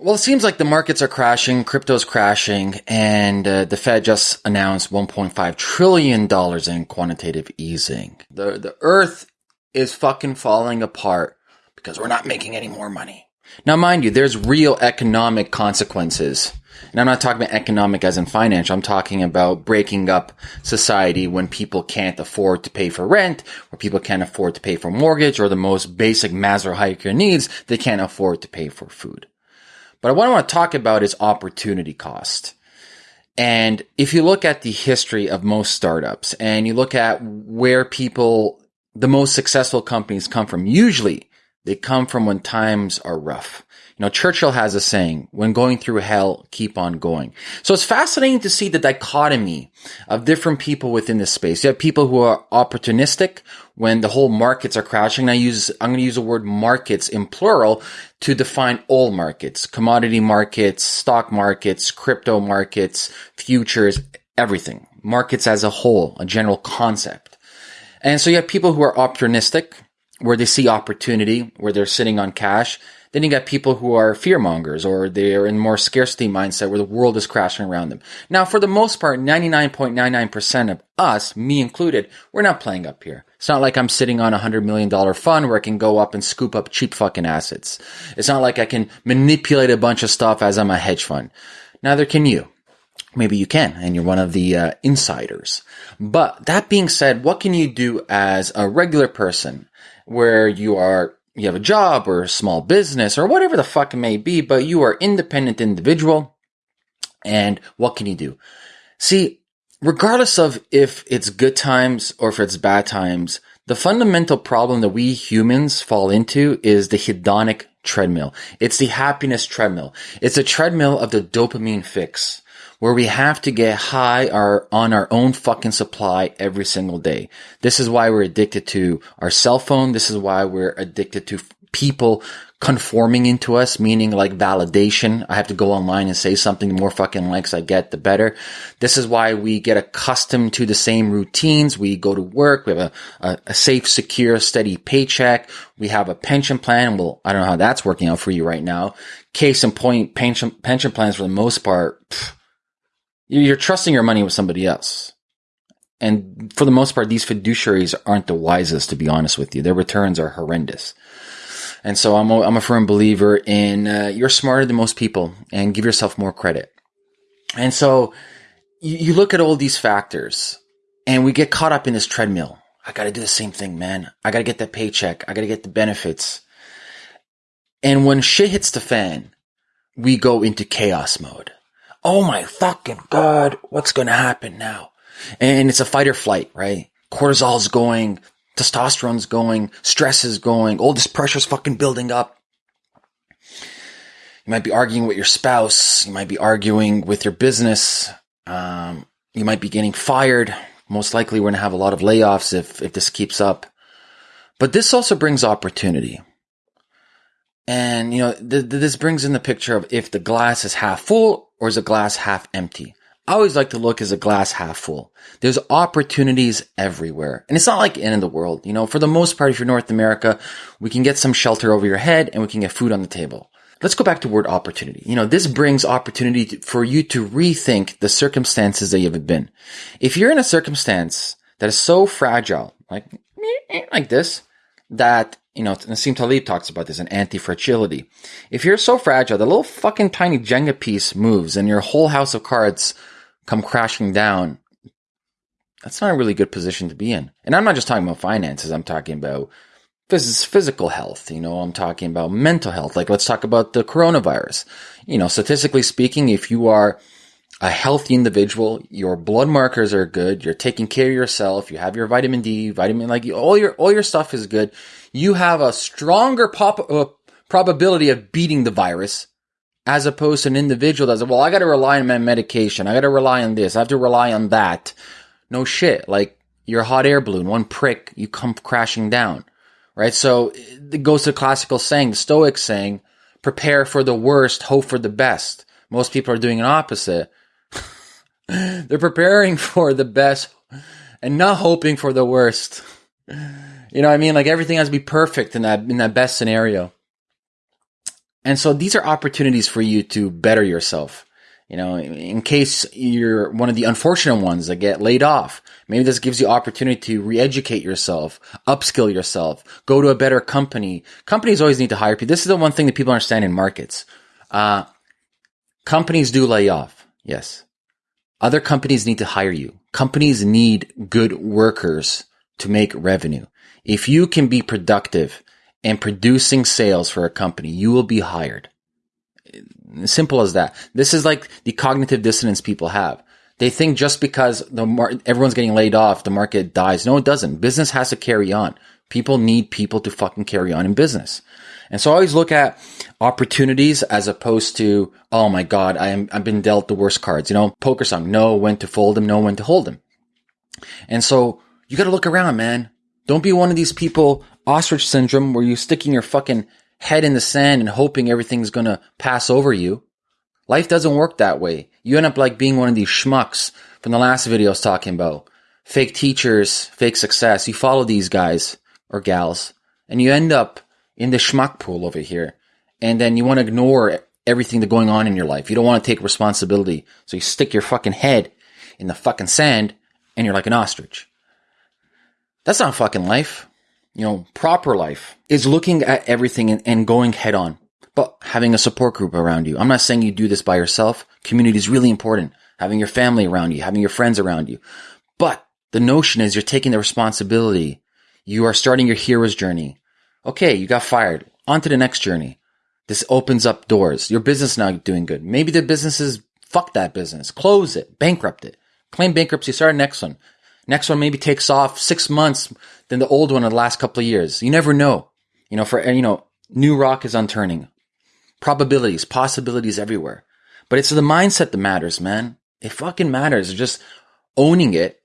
Well, it seems like the markets are crashing, crypto's crashing, and uh, the Fed just announced 1.5 trillion dollars in quantitative easing. The the Earth is fucking falling apart because we're not making any more money. Now, mind you, there's real economic consequences. And I'm not talking about economic as in financial. I'm talking about breaking up society when people can't afford to pay for rent, or people can't afford to pay for mortgage, or the most basic Maslow hierarchy needs, they can't afford to pay for food. But what I want to talk about is opportunity cost. And if you look at the history of most startups and you look at where people, the most successful companies come from, usually they come from when times are rough. You know, Churchill has a saying, when going through hell, keep on going. So it's fascinating to see the dichotomy of different people within this space. You have people who are opportunistic when the whole markets are crashing. I use, I'm going to use the word markets in plural to define all markets, commodity markets, stock markets, crypto markets, futures, everything. Markets as a whole, a general concept. And so you have people who are opportunistic, where they see opportunity, where they're sitting on cash. Then you got people who are fear mongers or they're in more scarcity mindset where the world is crashing around them. Now, for the most part, 99.99% of us, me included, we're not playing up here. It's not like I'm sitting on a hundred million dollar fund where I can go up and scoop up cheap fucking assets. It's not like I can manipulate a bunch of stuff as I'm a hedge fund. Neither can you. Maybe you can, and you're one of the uh, insiders. But that being said, what can you do as a regular person where you are you have a job or a small business or whatever the fuck it may be, but you are independent individual. And what can you do? See, regardless of if it's good times or if it's bad times, the fundamental problem that we humans fall into is the hedonic treadmill. It's the happiness treadmill. It's a treadmill of the dopamine fix where we have to get high our, on our own fucking supply every single day. This is why we're addicted to our cell phone. This is why we're addicted to people conforming into us, meaning like validation. I have to go online and say something. The more fucking likes I get, the better. This is why we get accustomed to the same routines. We go to work. We have a, a, a safe, secure, steady paycheck. We have a pension plan. Well, I don't know how that's working out for you right now. Case in point, pension, pension plans for the most part, pff, you're trusting your money with somebody else. And for the most part, these fiduciaries aren't the wisest, to be honest with you. Their returns are horrendous. And so I'm a, I'm a firm believer in uh, you're smarter than most people and give yourself more credit. And so you, you look at all these factors and we get caught up in this treadmill. I got to do the same thing, man. I got to get that paycheck. I got to get the benefits. And when shit hits the fan, we go into chaos mode oh my fucking God, what's going to happen now? And it's a fight or flight, right? Cortisol's going, testosterone's going, stress is going, all this pressure's fucking building up. You might be arguing with your spouse. You might be arguing with your business. Um, you might be getting fired. Most likely, we're going to have a lot of layoffs if, if this keeps up. But this also brings opportunity. And, you know, th- th- this brings in the picture of if the glass is half full or is the glass half empty. I always like to look as a glass half full. There's opportunities everywhere. And it's not like in the world. You know, for the most part, if you're North America, we can get some shelter over your head and we can get food on the table. Let's go back to word opportunity. You know, this brings opportunity for you to rethink the circumstances that you've been. If you're in a circumstance that is so fragile, like, like this, that you know, Nassim Taleb talks about this in anti-fragility. If you're so fragile, the little fucking tiny Jenga piece moves and your whole house of cards come crashing down, that's not a really good position to be in. And I'm not just talking about finances. I'm talking about phys- physical health. You know, I'm talking about mental health. Like, let's talk about the coronavirus. You know, statistically speaking, if you are a healthy individual, your blood markers are good, you're taking care of yourself, you have your vitamin D, vitamin, like all your, all your stuff is good you have a stronger pop, uh, probability of beating the virus as opposed to an individual that's, well, I got to rely on my medication. I got to rely on this. I have to rely on that. No shit. Like your hot air balloon, one prick, you come crashing down, right? So it goes to the classical saying, the Stoic saying, prepare for the worst, hope for the best. Most people are doing an opposite. They're preparing for the best and not hoping for the worst. You know what I mean? Like everything has to be perfect in that in that best scenario. And so these are opportunities for you to better yourself. You know, in case you're one of the unfortunate ones that get laid off, maybe this gives you opportunity to re-educate yourself, upskill yourself, go to a better company. Companies always need to hire people. This is the one thing that people understand in markets. Uh, companies do lay off. Yes. Other companies need to hire you. Companies need good workers to make revenue. If you can be productive and producing sales for a company, you will be hired. Simple as that. This is like the cognitive dissonance people have. They think just because the mar- everyone's getting laid off, the market dies. No, it doesn't. Business has to carry on. People need people to fucking carry on in business. And so I always look at opportunities as opposed to, oh my God, I am, I've been dealt the worst cards. You know, poker song, know when to fold them, know when to hold them. And so you got to look around, man. Don't be one of these people, ostrich syndrome, where you're sticking your fucking head in the sand and hoping everything's to pass over you. Life doesn't work that way. You end up like being one of these schmucks from the last video I was talking about. Fake teachers, fake success. You follow these guys or gals and you end up in the schmuck pool over here. And then you want to ignore everything that's going on in your life. You don't want to take responsibility. So you stick your fucking head in the fucking sand and you're like an ostrich. That's not fucking life you know, proper life is looking at everything and, and going head on, but having a support group around you. I'm not saying you do this by yourself. Community is really important. Having your family around you, having your friends around you. But the notion is you're taking the responsibility. You are starting your hero's journey. Okay, you got fired. On to the next journey. This opens up doors. Your business now doing good. Maybe the business is fuck that business. Close it. Bankrupt it. Claim bankruptcy. Start next one. Next one maybe takes off six months than the old one in the last couple of years. You never know. You know, for, you know, new rock is unturning. Probabilities, possibilities everywhere. But it's the mindset that matters, man. It fucking matters. Just owning it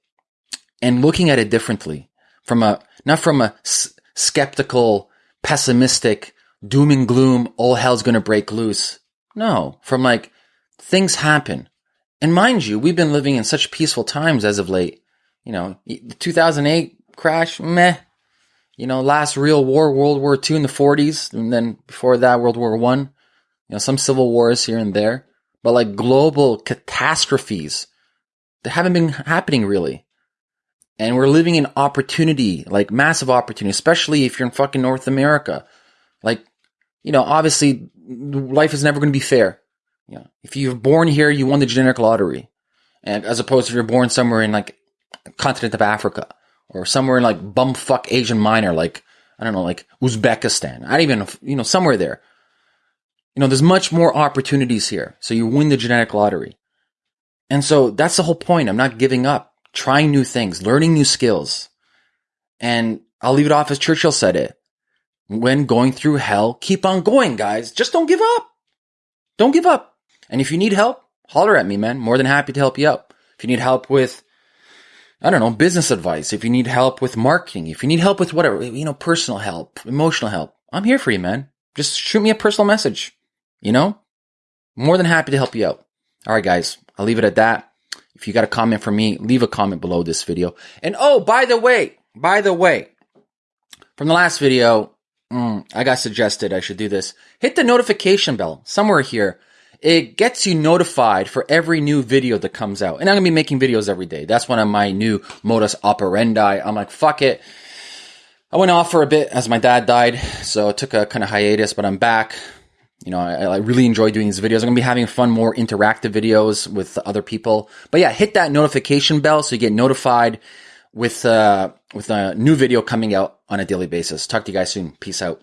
and looking at it differently from a, not from a s- skeptical, pessimistic, doom and gloom, all hell's gonna break loose. No, from like, things happen. And mind you, we've been living in such peaceful times as of late you know, the 2008 crash, meh. You know, last real war, World War II in the 40s, and then before that, World War One. You know, some civil wars here and there, but like global catastrophes, they haven't been happening really. And we're living in opportunity, like massive opportunity, especially if you're in fucking North America. Like, you know, obviously life is never going to be fair. You know, if you're born here, you won the genetic lottery. And as opposed to if you're born somewhere in like continent of Africa or somewhere in like bumfuck Asian minor, like, I don't know, like Uzbekistan. I don't even, you know, somewhere there. You know, there's much more opportunities here. So you win the genetic lottery. And so that's the whole point. I'm not giving up, trying new things, learning new skills. And I'll leave it off as Churchill said it. When going through hell, keep on going, guys. Just don't give up. Don't give up. And if you need help, holler at me, man. More than happy to help you out. If you need help with I don't know, business advice, if you need help with marketing, if you need help with whatever, you know, personal help, emotional help, I'm here for you, man. Just shoot me a personal message, you know? More than happy to help you out. All right, guys, I'll leave it at that. If you got a comment for me, leave a comment below this video. And oh, by the way, by the way, from the last video, mm, I got suggested I should do this. Hit the notification bell somewhere here it gets you notified for every new video that comes out. And I'm to be making videos every day. That's one of my new modus operandi. I'm like, fuck it. I went off for a bit as my dad died. So I took a kind of hiatus, but I'm back. You know, I, I really enjoy doing these videos. I'm to be having fun, more interactive videos with other people. But yeah, hit that notification bell so you get notified with, uh, with a new video coming out on a daily basis. Talk to you guys soon. Peace out.